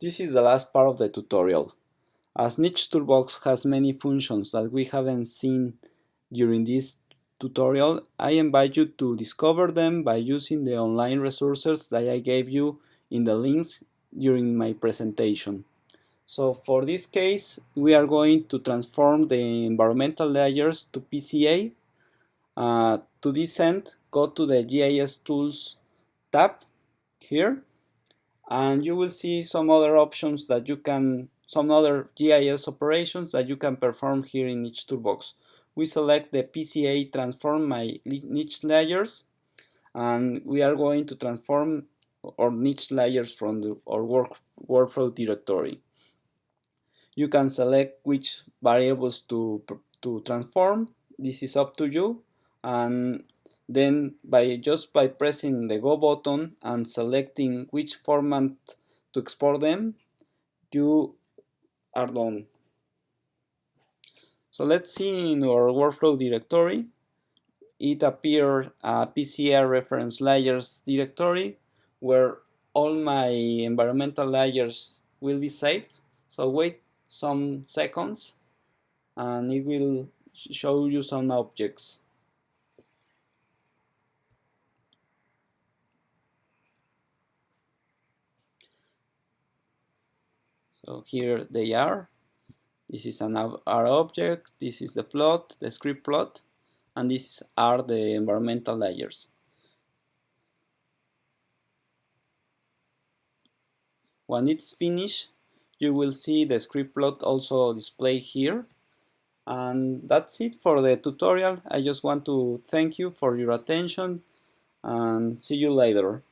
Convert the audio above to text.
This is the last part of the tutorial. As Niche Toolbox has many functions that we haven't seen during this tutorial, I invite you to discover them by using the online resources that I gave you in the links during my presentation. So for this case, we are going to transform the environmental layers to PCA. Uh, to this end, go to the GIS Tools tab here and you will see some other options that you can some other GIS operations that you can perform here in Niche Toolbox. We select the PCA transform my niche layers and we are going to transform our niche layers from the, our work, workflow directory. You can select which variables to, to transform. This is up to you and then by just by pressing the go button and selecting which format to export them you are done. So let's see in our workflow directory. It appeared a PCA reference layers directory where all my environmental layers will be saved. So wait some seconds and it will show you some objects So here they are. This is an R object, this is the plot, the scree plot, and these are the environmental layers. When it's finished, you will see the scree plot also displayed here. And that's it for the tutorial. I just want to thank you for your attention and see you later.